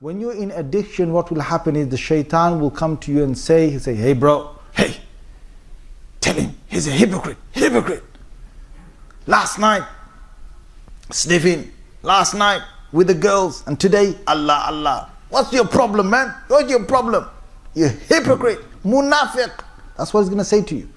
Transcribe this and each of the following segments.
When you're in addiction, what will happen is the shaitan will come to you and say, he'll say, hey bro, hey, tell him he's a hypocrite, hypocrite. Last night, sniffing, last night with the girls, and today, Allah, Allah. What's your problem, man? What's your problem? You hypocrite, munafiq. That's what he's going to say to you.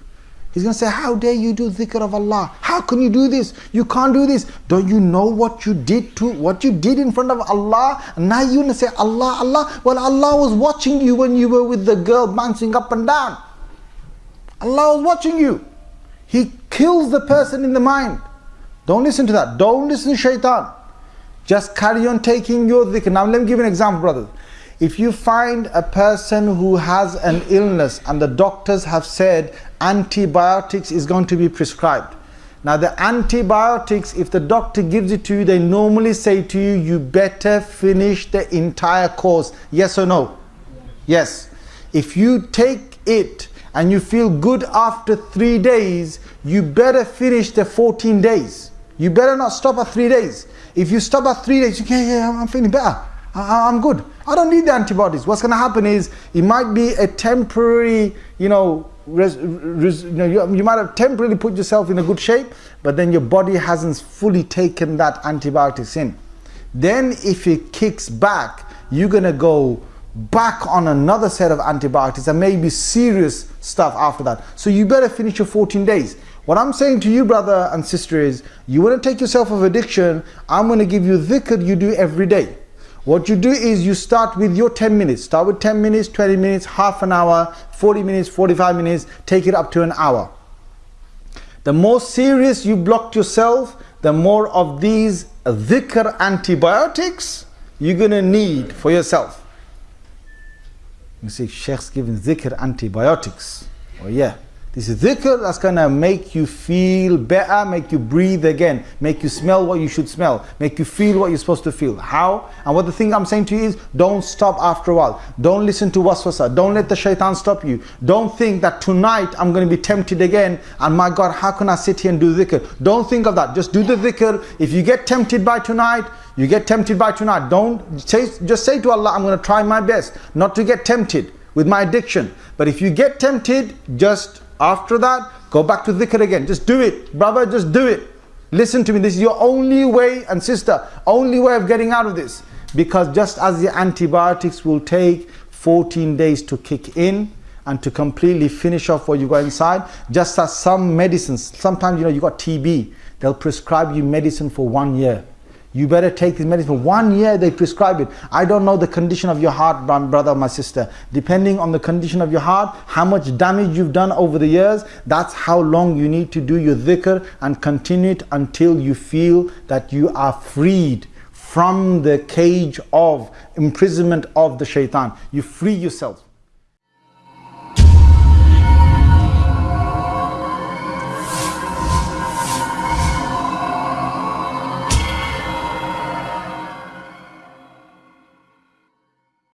He's going to say, How dare you do dhikr of Allah? How can you do this? You can't do this. Don't you know what you did to what you did in front of Allah? And now you're going to say, Allah, Allah. Well, Allah was watching you when you were with the girl bouncing up and down. Allah was watching you. He kills the person in the mind. Don't listen to that. Don't listen to shaitan. Just carry on taking your dhikr. Now, let me give you an example, brothers. If you find a person who has an illness and the doctors have said antibiotics is going to be prescribed. Now the antibiotics, if the doctor gives it to you, they normally say to you, you better finish the entire course. Yes or no? Yes. If you take it and you feel good after three days, you better finish the 14 days. You better not stop at three days. If you stop at three days, you can, yeah, I'm feeling better. I, am good. I don't need the antibodies. What's going to happen is it might be a temporary, you know, res, res, you, know you, you, might have temporarily put yourself in a good shape, but then your body hasn't fully taken that antibiotics in. Then if it kicks back, you're going to go back on another set of antibiotics and maybe serious stuff after that. So you better finish your 14 days. What I'm saying to you, brother and sister, is you want to take yourself of addiction, I'm going to give you dhikr you do every day. What you do is you start with your 10 minutes. Start with 10 minutes, 20 minutes, half an hour, 40 minutes, 45 minutes, take it up to an hour. The more serious you blocked yourself, the more of these dhikr antibiotics you're going to need for yourself. You see, Sheikh's giving dhikr antibiotics. Oh yeah. This is dhikr that's gonna make you feel better, make you breathe again, make you smell what you should smell, make you feel what you're supposed to feel. How? And what the thing I'm saying to you is don't stop after a while. Don't listen to waswasa. Don't let the shaitan stop you. Don't think that tonight I'm gonna be tempted again and my God, how can I sit here and do dhikr? Don't think of that. Just do the dhikr. If you get tempted by tonight, you get tempted by tonight. Don't say, just say to Allah, I'm gonna try my best not to get tempted with my addiction. But if you get tempted, just after that, go back to dhikr again. Just do it. Brother, just do it. Listen to me. This is your only way, and sister, only way of getting out of this. Because just as the antibiotics will take 14 days to kick in and to completely finish off what you got inside, just as some medicines, sometimes you know you got TB, they'll prescribe you medicine for one year. You better take this medicine for one year, they prescribe it. I don't know the condition of your heart, my brother, my sister. Depending on the condition of your heart, how much damage you've done over the years, that's how long you need to do your dhikr and continue it until you feel that you are freed from the cage of imprisonment of the shaitan. You free yourself.